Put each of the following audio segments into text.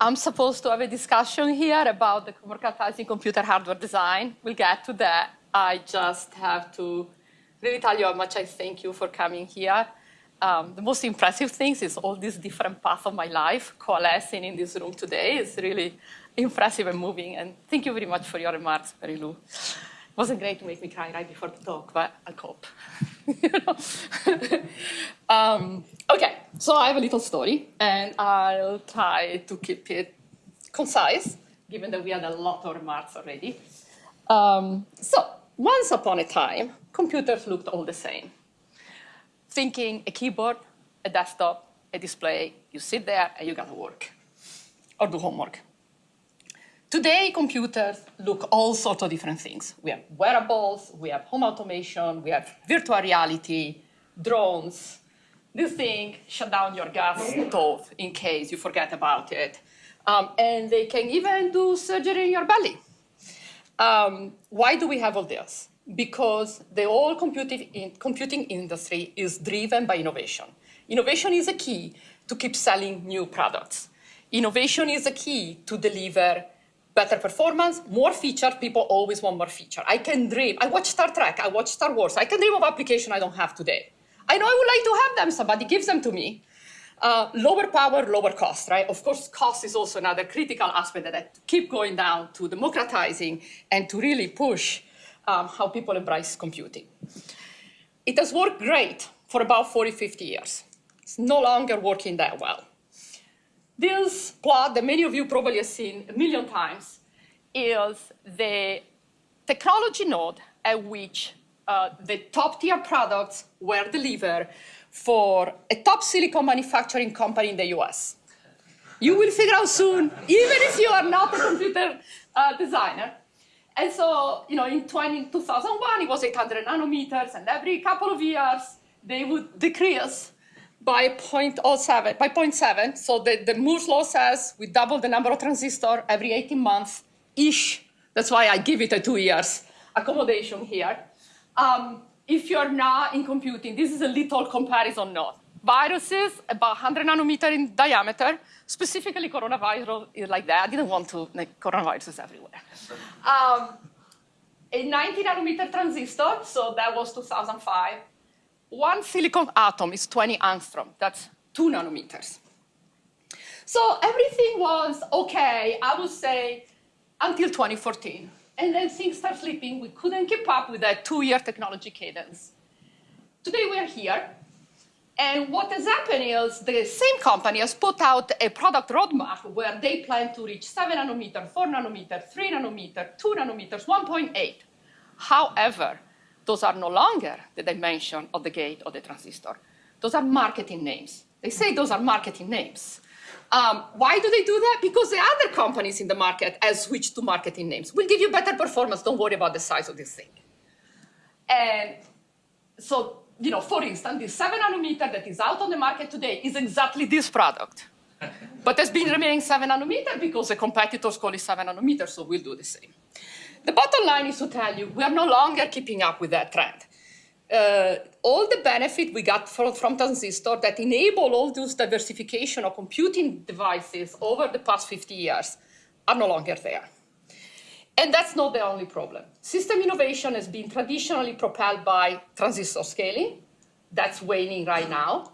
I'm supposed to have a discussion here about the democratizing computer hardware design. We'll get to that. I just have to really tell you how much I thank you for coming here. Um, the most impressive things is all these different paths of my life coalescing in this room today. It's really impressive and moving. And thank you very much for your remarks, Mary-Lou. Wasn't great to make me cry right before the talk, but I'll cope. um, okay, so I have a little story, and I'll try to keep it concise, given that we had a lot of remarks already. Um, so, once upon a time, computers looked all the same. Thinking a keyboard, a desktop, a display, you sit there and you got to work or do homework. Today, computers look all sorts of different things. We have wearables, we have home automation, we have virtual reality, drones. This thing shut down your gas stove in case you forget about it. Um, and they can even do surgery in your belly. Um, why do we have all this? Because the whole computing, in, computing industry is driven by innovation. Innovation is a key to keep selling new products. Innovation is a key to deliver better performance, more features, people always want more feature. I can dream, I watch Star Trek, I watch Star Wars, I can dream of application I don't have today. I know I would like to have them, somebody gives them to me. Uh, lower power, lower cost, right? Of course, cost is also another critical aspect that I keep going down to democratizing and to really push um, how people embrace computing. It has worked great for about 40, 50 years. It's no longer working that well. This plot that many of you probably have seen a million times is the technology node at which uh, the top tier products were delivered for a top silicon manufacturing company in the US. You will figure out soon, even if you are not a computer uh, designer. And so, you know, in 20, 2001, it was 800 nanometers, and every couple of years, they would decrease by 0.07, by 0.7. So the, the Moore's law says we double the number of transistors every 18 months-ish. That's why I give it a two years accommodation here. Um, if you're not in computing, this is a little comparison node. Viruses, about 100 nanometer in diameter, specifically coronavirus is like that. I didn't want to, like, coronaviruses everywhere. Um, a 90 nanometer transistor, so that was 2005 one silicon atom is 20 angstrom. That's two nanometers. So everything was okay, I would say, until 2014. And then things start slipping. We couldn't keep up with that two-year technology cadence. Today we're here. And what has happened is the same company has put out a product roadmap where they plan to reach 7 nanometer, 4 nanometer, 3 nanometer, 2 nanometers, 1.8. However, those are no longer the dimension of the gate or the transistor. Those are marketing names. They say those are marketing names. Um, why do they do that? Because the other companies in the market have switched to marketing names. We'll give you better performance. Don't worry about the size of this thing. And so, you know, for instance, the 7 nanometer that is out on the market today is exactly this product. but has been remaining 7 nanometer because the competitors call it 7 nanometer, so we'll do the same. The bottom line is to tell you we are no longer keeping up with that trend. Uh, all the benefit we got from, from transistor that enable all those diversification of computing devices over the past 50 years are no longer there. And that's not the only problem. System innovation has been traditionally propelled by transistor scaling. That's waning right now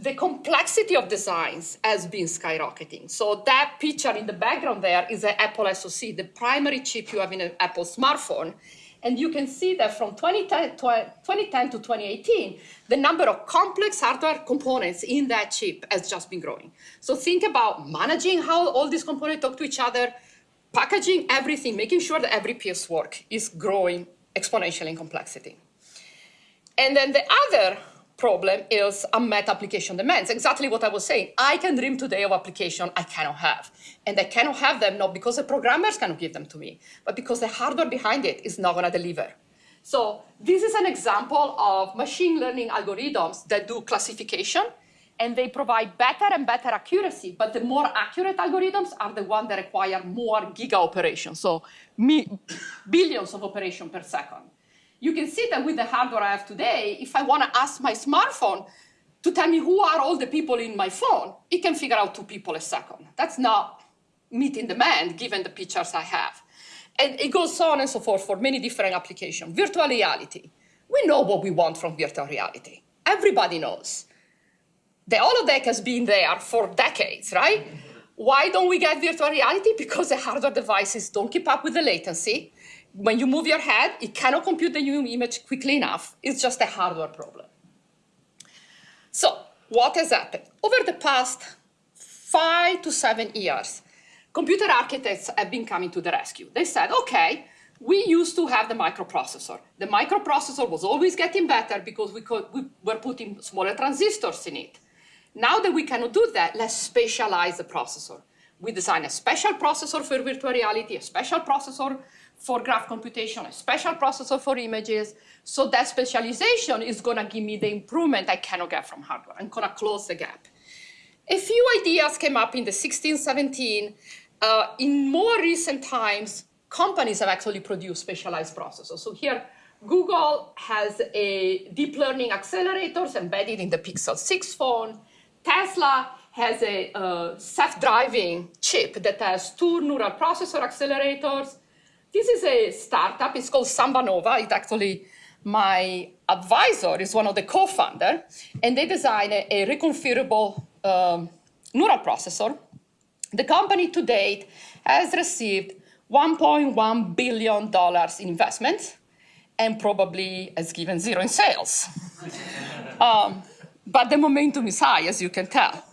the complexity of designs has been skyrocketing. So that picture in the background there is an Apple SoC, the primary chip you have in an Apple smartphone. And you can see that from 2010, 2010 to 2018, the number of complex hardware components in that chip has just been growing. So think about managing how all these components talk to each other, packaging everything, making sure that every piece works is growing exponentially in complexity. And then the other problem is unmet application demands. Exactly what I was saying. I can dream today of application I cannot have. And I cannot have them not because the programmers cannot give them to me, but because the hardware behind it is not going to deliver. So this is an example of machine learning algorithms that do classification and they provide better and better accuracy, but the more accurate algorithms are the ones that require more giga operations, so billions of operations per second you can see that with the hardware I have today, if I want to ask my smartphone, to tell me who are all the people in my phone, it can figure out two people a second. That's not meeting demand given the pictures I have. And it goes on and so forth for many different applications. Virtual reality. We know what we want from virtual reality. Everybody knows. The holodeck has been there for decades, right? Why don't we get virtual reality? Because the hardware devices don't keep up with the latency. When you move your head, it cannot compute the new image quickly enough. It's just a hardware problem. So what has happened? Over the past five to seven years, computer architects have been coming to the rescue. They said, okay, we used to have the microprocessor. The microprocessor was always getting better because we, could, we were putting smaller transistors in it. Now that we cannot do that, let's specialize the processor. We design a special processor for virtual reality, a special processor for graph computation, a special processor for images. So that specialization is going to give me the improvement I cannot get from hardware. I'm going to close the gap. A few ideas came up in the 16, 17. Uh, in more recent times, companies have actually produced specialized processors. So here, Google has a deep learning accelerators embedded in the Pixel 6 phone. Tesla has a uh, self-driving chip that has two neural processor accelerators. This is a startup. It's called SambaNova. It's actually my advisor is one of the co-founder, and they designed a, a reconfigurable um, neural processor. The company to date has received $1.1 billion in investment and probably has given zero in sales. um, but the momentum is high, as you can tell.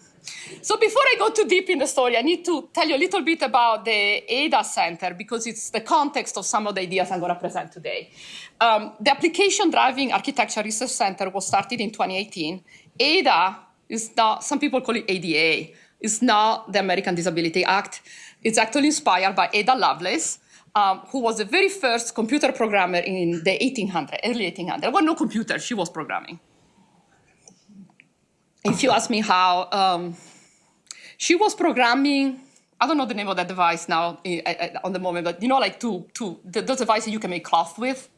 So before I go too deep in the story, I need to tell you a little bit about the ADA Center because it's the context of some of the ideas I'm going to present today. Um, the Application Driving Architecture Research Center was started in 2018. ADA is not, some people call it ADA, it's not the American Disability Act. It's actually inspired by Ada Lovelace, um, who was the very first computer programmer in the 1800s, early 1800s. There was no computer, she was programming. If you ask me how, um, she was programming, I don't know the name of that device now eh, eh, eh, on the moment, but you know, like to, to the, those devices you can make cloth with?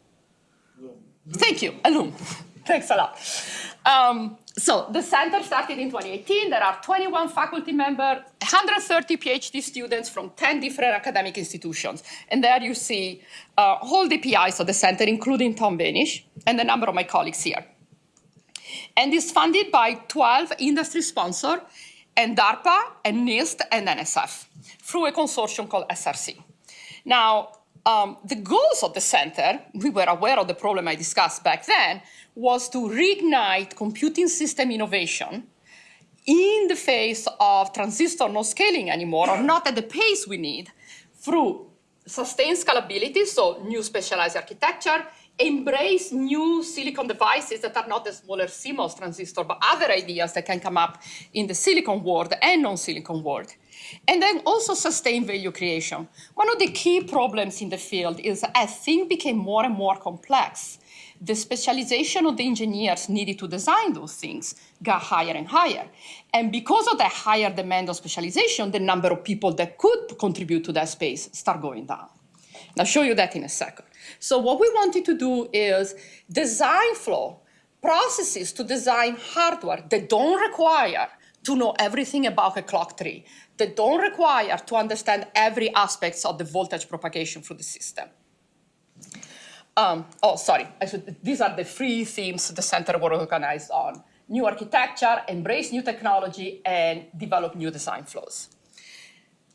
Thank you, a loom. Thanks a lot. Um, so the center started in 2018. There are 21 faculty members, 130 PhD students from 10 different academic institutions. And there you see uh, all the PIs of the center, including Tom Wenisch and a number of my colleagues here. And it's funded by 12 industry sponsors and DARPA and NIST and NSF through a consortium called SRC. Now, um, the goals of the center, we were aware of the problem I discussed back then, was to reignite computing system innovation in the face of transistor not scaling anymore, or not at the pace we need, through sustained scalability, so new specialized architecture, embrace new silicon devices that are not the smaller CMOS transistor, but other ideas that can come up in the silicon world and non-silicon world. And then also sustain value creation. One of the key problems in the field is as things became more and more complex, the specialization of the engineers needed to design those things got higher and higher. And because of that higher demand of specialization, the number of people that could contribute to that space start going down. I'll show you that in a second. So what we wanted to do is design flow, processes to design hardware that don't require to know everything about a clock tree, that don't require to understand every aspect of the voltage propagation through the system. Um, oh, sorry, should, these are the three themes the center was organized on. New architecture, embrace new technology, and develop new design flows.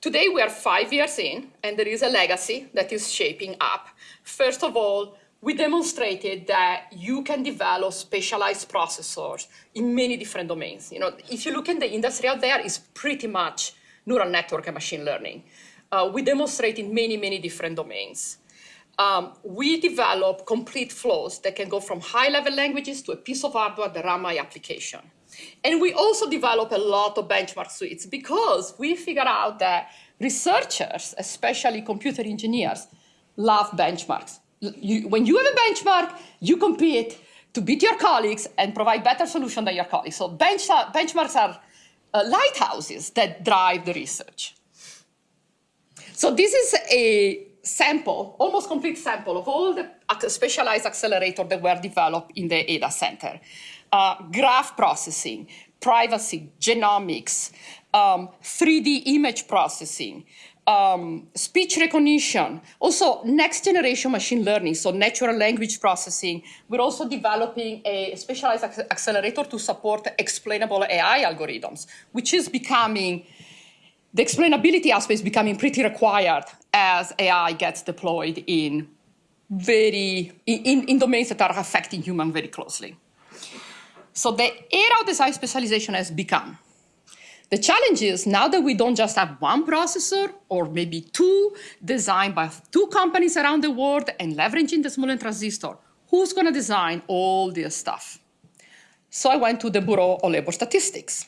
Today we are five years in, and there is a legacy that is shaping up. First of all, we demonstrated that you can develop specialized processors in many different domains. You know, if you look in the industry out there, it's pretty much neural network and machine learning. Uh, we demonstrated many, many different domains. Um, we develop complete flows that can go from high-level languages to a piece of hardware that run my application. And we also develop a lot of benchmark suites because we figure out that researchers, especially computer engineers, love benchmarks. You, when you have a benchmark, you compete to beat your colleagues and provide better solution than your colleagues. So bench, benchmarks are uh, lighthouses that drive the research. So this is a sample, almost complete sample of all the specialized accelerators that were developed in the ADA Center. Uh, graph processing, privacy, genomics, um, 3D image processing, um, speech recognition, also next generation machine learning, so natural language processing. We're also developing a specialized accelerator to support explainable AI algorithms, which is becoming, the explainability aspect is becoming pretty required as AI gets deployed in very, in, in domains that are affecting human very closely. So the era of design specialization has become the challenge is now that we don't just have one processor or maybe two designed by two companies around the world and leveraging the Smoleem transistor, who's going to design all this stuff? So I went to the Bureau of Labor Statistics.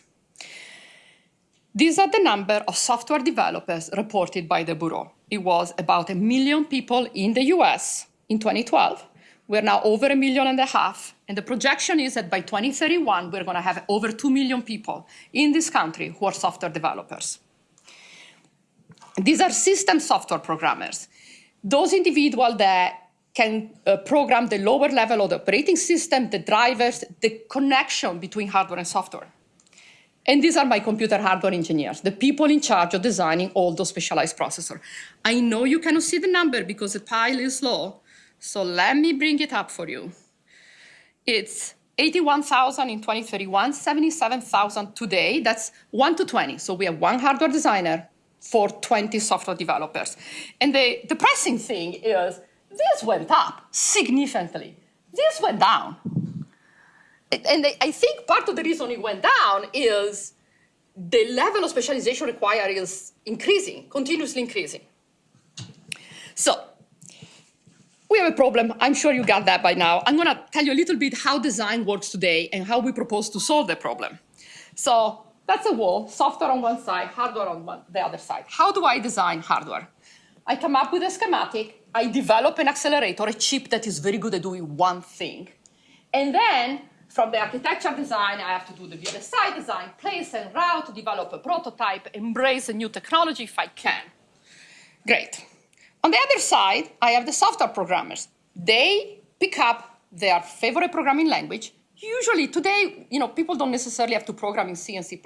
These are the number of software developers reported by the Bureau. It was about a million people in the US in 2012. We're now over a million and a half and the projection is that by 2031, we're going to have over 2 million people in this country who are software developers. These are system software programmers. Those individuals that can uh, program the lower level of the operating system, the drivers, the connection between hardware and software. And these are my computer hardware engineers, the people in charge of designing all those specialized processors. I know you cannot see the number because the pile is low, so let me bring it up for you. It's 81,000 in 2031, 77,000 today. That's 1 to 20. So we have one hardware designer for 20 software developers. And the depressing thing is this went up significantly. This went down. And I think part of the reason it went down is the level of specialization required is increasing, continuously increasing. So we have a problem. I'm sure you got that by now. I'm going to tell you a little bit how design works today and how we propose to solve the problem. So that's a wall, software on one side, hardware on one, the other side. How do I design hardware? I come up with a schematic. I develop an accelerator, a chip that is very good at doing one thing. And then from the architecture design, I have to do the VLSI design, place and route, develop a prototype, embrace a new technology if I can. Great. On the other side, I have the software programmers. They pick up their favorite programming language. Usually today, you know, people don't necessarily have to program in C and C++.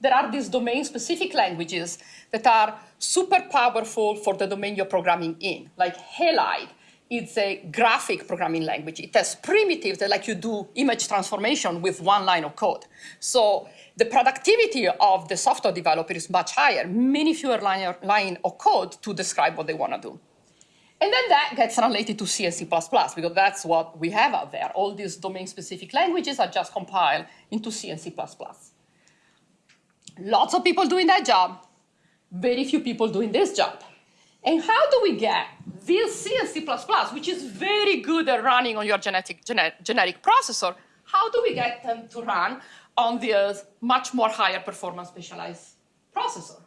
There are these domain-specific languages that are super powerful for the domain you're programming in, like Halide. It's a graphic programming language. It has primitives that let you do image transformation with one line of code. So the productivity of the software developer is much higher, many fewer line, line of code to describe what they want to do. And then that gets translated to C and C++ because that's what we have out there. All these domain-specific languages are just compiled into C and C++. Lots of people doing that job, very few people doing this job. And how do we get this C and C++, which is very good at running on your genetic, genetic processor, how do we get them to run on this much more higher performance specialized processor?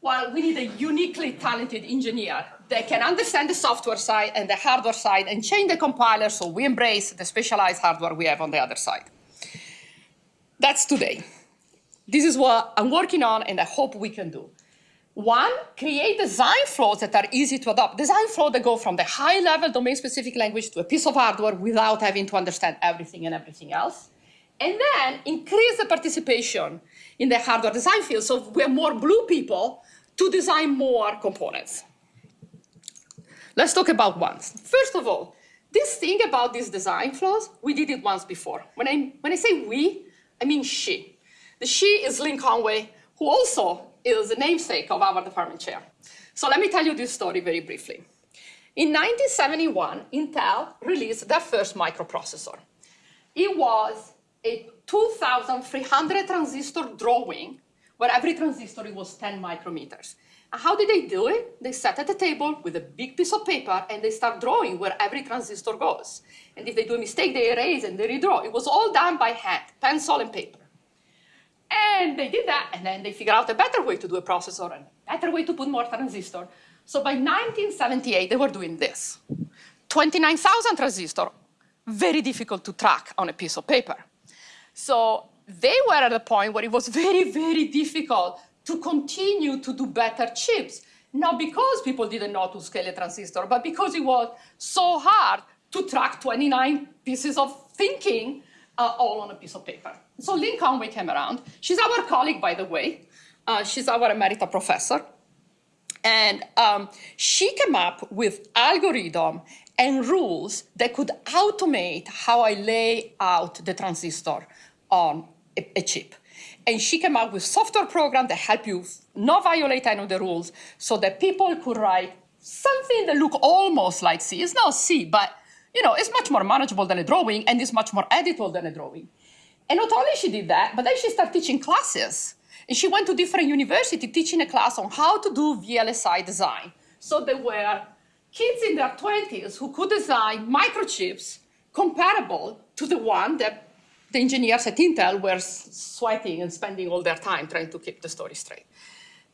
Well, we need a uniquely talented engineer that can understand the software side and the hardware side and change the compiler so we embrace the specialized hardware we have on the other side. That's today. This is what I'm working on and I hope we can do. One, create design flows that are easy to adopt. Design flows that go from the high-level domain-specific language to a piece of hardware without having to understand everything and everything else and then increase the participation in the hardware design field so we have more blue people to design more components. Let's talk about ones. First of all, this thing about these design flows, we did it once before. When I, when I say we, I mean she. The she is Lynn Conway, who also is the namesake of our department chair. So let me tell you this story very briefly. In 1971, Intel released their first microprocessor. It was a 2,300 transistor drawing where every transistor was 10 micrometers. How did they do it? They sat at the table with a big piece of paper and they start drawing where every transistor goes. And if they do a mistake, they erase and they redraw. It was all done by hand, pencil and paper. And they did that, and then they figured out a better way to do a processor and a better way to put more transistor. So by 1978, they were doing this. 29,000 transistor, very difficult to track on a piece of paper. So they were at a point where it was very, very difficult to continue to do better chips, not because people didn't know to scale a transistor, but because it was so hard to track 29 pieces of thinking uh, all on a piece of paper. So Lynn Conway came around. She's our colleague, by the way. Uh, she's our emerita professor. And um, she came up with algorithm and rules that could automate how I lay out the transistor on a, a chip. And she came up with software program that help you not violate any of the rules so that people could write something that look almost like C. It's not C, but you know, it's much more manageable than a drawing and it's much more editable than a drawing. And not only she did that, but then she started teaching classes. And she went to different universities teaching a class on how to do VLSI design. So there were kids in their 20s who could design microchips comparable to the one that the engineers at Intel were sweating and spending all their time trying to keep the story straight.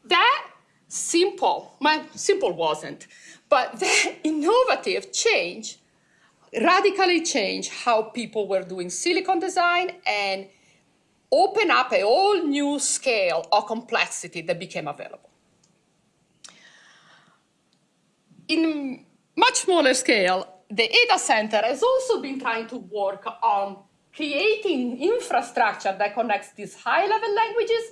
That simple, well, simple wasn't, but that innovative change radically change how people were doing silicon design and open up a whole new scale of complexity that became available. In much smaller scale, the Ada Center has also been trying to work on creating infrastructure that connects these high-level languages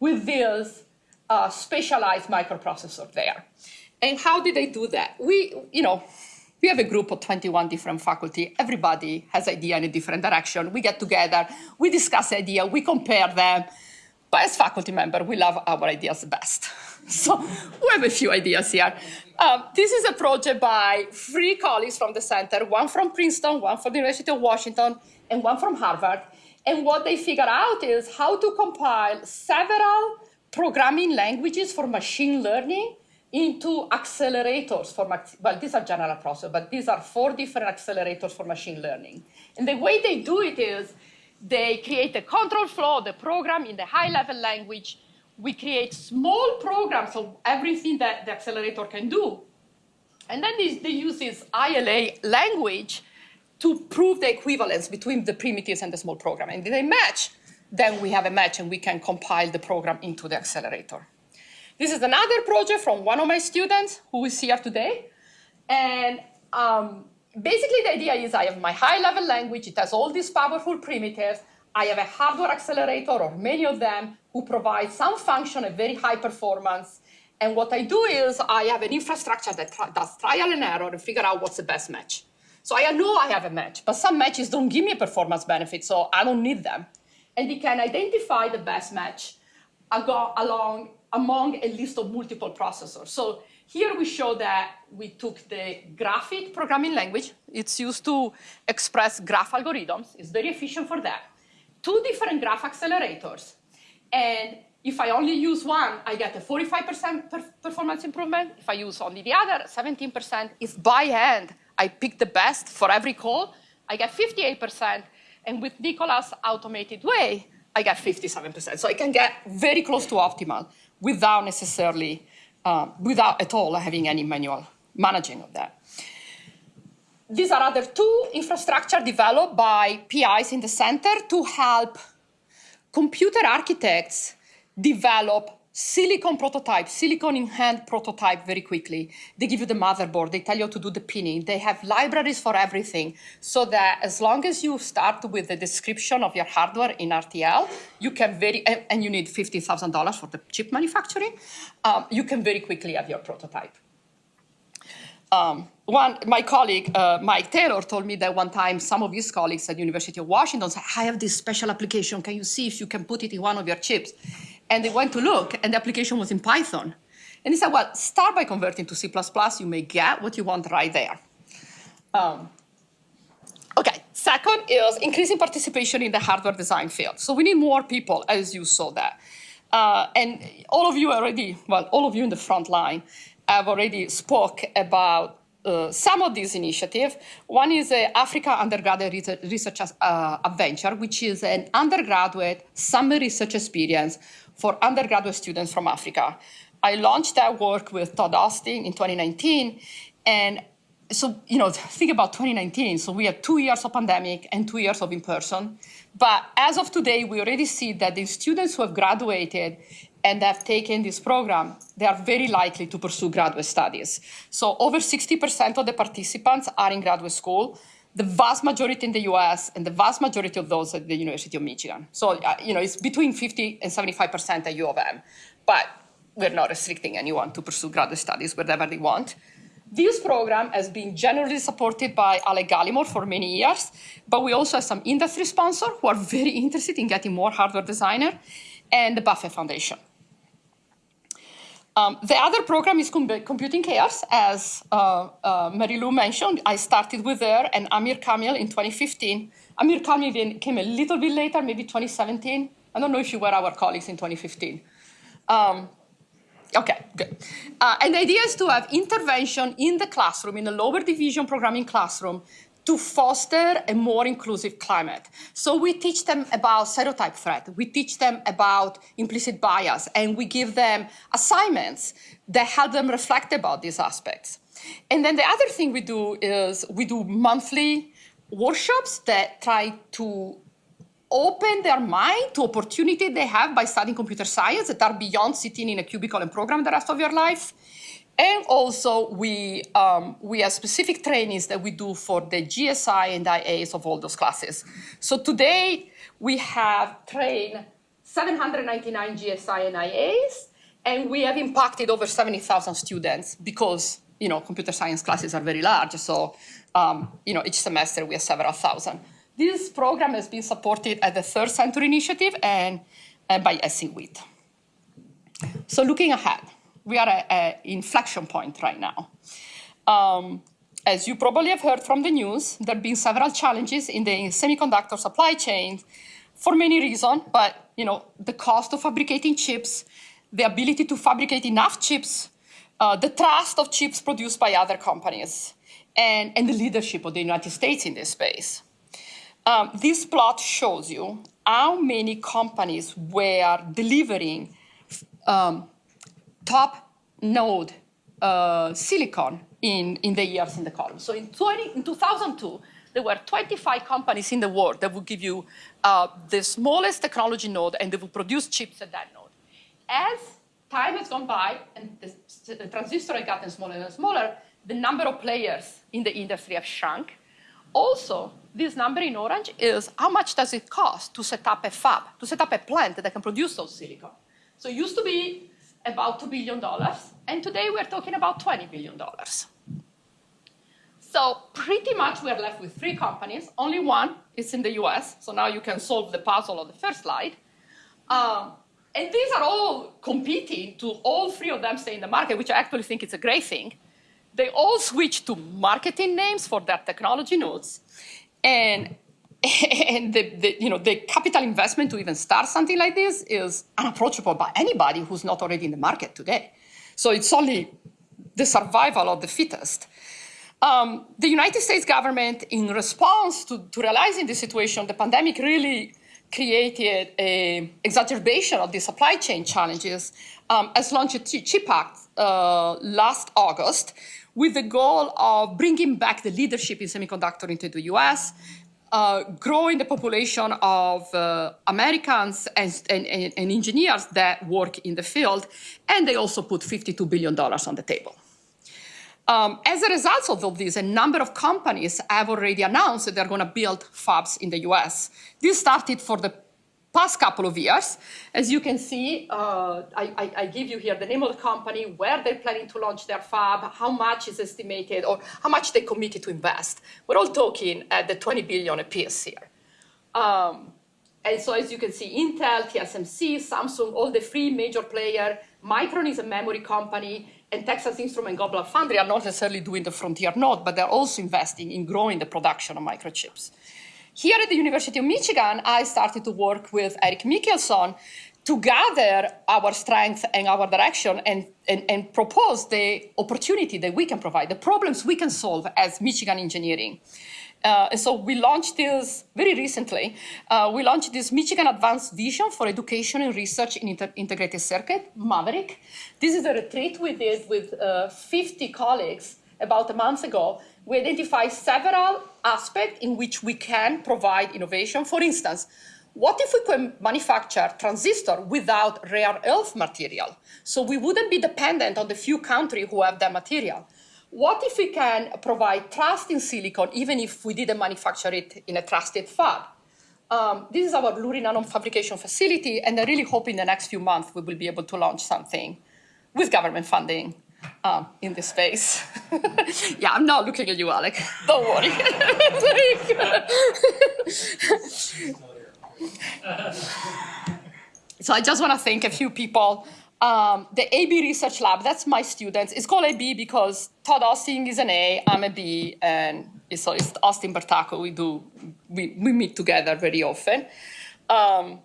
with these uh, specialized microprocessor there. And how did they do that? We, you know, we have a group of 21 different faculty. Everybody has idea in a different direction. We get together, we discuss idea, we compare them. But as faculty member, we love our ideas the best. So we have a few ideas here. Um, this is a project by three colleagues from the center, one from Princeton, one from the University of Washington, and one from Harvard. And what they figured out is how to compile several programming languages for machine learning into accelerators for, well, these are general process, but these are four different accelerators for machine learning. And the way they do it is they create a control flow, the program in the high level language. We create small programs of everything that the accelerator can do. And then they use this ILA language to prove the equivalence between the primitives and the small program. And if they match, then we have a match and we can compile the program into the accelerator. This is another project from one of my students who is here today. And um, basically the idea is I have my high level language, it has all these powerful primitives, I have a hardware accelerator or many of them who provide some function at very high performance. And what I do is I have an infrastructure that does trial and error and figure out what's the best match. So I know I have a match, but some matches don't give me a performance benefit, so I don't need them. And it can identify the best match along among a list of multiple processors. So here we show that we took the GraphIt programming language. It's used to express graph algorithms. It's very efficient for that. Two different graph accelerators. And if I only use one, I get a 45% per performance improvement. If I use only the other, 17%. If by hand, I pick the best for every call, I get 58%. And with Nicolas' automated way, I get 57%. So I can get very close to optimal without necessarily, uh, without at all having any manual managing of that. These are other two infrastructure developed by PIs in the center to help computer architects develop silicon prototype, silicon in hand prototype very quickly. They give you the motherboard, they tell you to do the pinning, they have libraries for everything, so that as long as you start with the description of your hardware in RTL, you can very, and, and you need $50,000 for the chip manufacturing, um, you can very quickly have your prototype. Um, one, my colleague, uh, Mike Taylor, told me that one time some of his colleagues at University of Washington said, I have this special application, can you see if you can put it in one of your chips? And they went to look, and the application was in Python. And he said, well, start by converting to C++. You may get what you want right there. Um, okay, second is increasing participation in the hardware design field. So we need more people, as you saw that. Uh, and all of you already, well, all of you in the front line have already spoke about uh, some of these initiatives. One is the Africa Undergraduate Research, research uh, Adventure, which is an undergraduate summer research experience for undergraduate students from Africa. I launched that work with Todd Austin in 2019. And so, you know, think about 2019. So we have two years of pandemic and two years of in-person. But as of today, we already see that the students who have graduated and have taken this program, they are very likely to pursue graduate studies. So over 60% of the participants are in graduate school. The vast majority in the US and the vast majority of those at the University of Michigan. So, uh, you know, it's between 50 and 75% at U of M, but we're not restricting anyone to pursue graduate studies wherever they want. This program has been generally supported by Alec Gallimore for many years, but we also have some industry sponsors who are very interested in getting more hardware designer and the Buffett Foundation. Um, the other program is Computing CARES, as uh, uh, Mary Lou mentioned. I started with her and Amir Kamil in 2015. Amir Kamil came a little bit later, maybe 2017. I don't know if you were our colleagues in 2015. Um, okay, good. Uh, and the idea is to have intervention in the classroom, in a lower division programming classroom, to foster a more inclusive climate. So we teach them about stereotype threat, we teach them about implicit bias, and we give them assignments that help them reflect about these aspects. And then the other thing we do is we do monthly workshops that try to open their mind to opportunity they have by studying computer science that are beyond sitting in a cubicle and program the rest of your life. And also, we, um, we have specific trainings that we do for the GSI and IAs of all those classes. So today, we have trained 799 GSI and IAs, and we have impacted over 70,000 students because you know, computer science classes are very large. So um, you know, each semester we have several thousand. This program has been supported at the Third Century Initiative and, and by SC So looking ahead, we are at an inflection point right now. Um, as you probably have heard from the news, there have been several challenges in the semiconductor supply chain for many reasons, but you know, the cost of fabricating chips, the ability to fabricate enough chips, uh, the trust of chips produced by other companies, and, and the leadership of the United States in this space. Um, this plot shows you how many companies were delivering um, top node uh, silicon in, in the years in the column. So in, 20, in 2002, there were 25 companies in the world that would give you uh, the smallest technology node and they would produce chips at that node. As time has gone by and the, the transistor has gotten smaller and smaller, the number of players in the industry have shrunk. Also, this number in orange is how much does it cost to set up a fab, to set up a plant that can produce those silicon. So it used to be about $2 billion, and today we're talking about $20 billion. So pretty much we're left with three companies. Only one is in the US, so now you can solve the puzzle on the first slide. Um, and these are all competing to all three of them stay in the market, which I actually think is a great thing. They all switch to marketing names for their technology nodes. And and the, the, you know, the capital investment to even start something like this is unapproachable by anybody who's not already in the market today. So it's only the survival of the fittest. Um, the United States government, in response to, to realizing the situation, the pandemic really created an exacerbation of the supply chain challenges, um, has launched a CHIP Act uh, last August with the goal of bringing back the leadership in semiconductor into the US, uh, growing the population of uh, Americans and, and, and, engineers that work in the field, and they also put $52 billion on the table. Um, as a result of all this, a number of companies have already announced that they're going to build fabs in the US. This started for the past couple of years. As you can see, uh, I, I, I, give you here the name of the company, where they're planning to launch their fab, how much is estimated, or how much they committed to invest. We're all talking at the 20 billion apiece here. Um, and so as you can see, Intel, TSMC, Samsung, all the three major players, Micron is a memory company, and Texas Instrument Global Foundry are not necessarily doing the frontier node, but they're also investing in growing the production of microchips. Here at the University of Michigan, I started to work with Eric Michielssen to gather our strength and our direction and, and, and, propose the opportunity that we can provide, the problems we can solve as Michigan engineering. Uh, and so we launched this very recently. Uh, we launched this Michigan Advanced Vision for Education and Research in Inter Integrated Circuit, Maverick. This is a retreat we did with uh, 50 colleagues about a month ago we identify several aspects in which we can provide innovation. For instance, what if we could manufacture transistor without rare earth material? So we wouldn't be dependent on the few countries who have that material. what if we can provide trust in silicon even if we didn't manufacture it in a trusted fab? Um, this is our Lurie Nanofabrication facility, and I really hope in the next few months we will be able to launch something with government funding um, in this space. yeah, I'm not looking at you, Alec. Don't worry. so I just want to thank a few people. Um, the AB Research Lab, that's my students. It's called AB because Todd Austin is an A, I'm a B, and so it's Austin Bertacco. We do, we, we meet together very often. Um,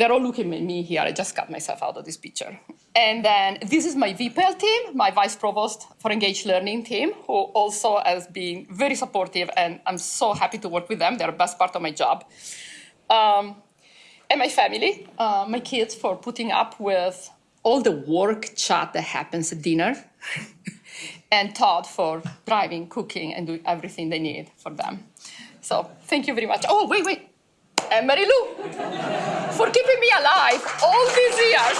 they're all looking at me here. I just cut myself out of this picture. And then this is my VPEL team, my vice provost for engaged learning team, who also has been very supportive, and I'm so happy to work with them. They're the best part of my job. Um, and my family, uh, my kids, for putting up with all the work chat that happens at dinner, and Todd for driving, cooking, and doing everything they need for them. So thank you very much. Oh, wait, wait. Eh, and Mary Lou for keeping me alive all these years.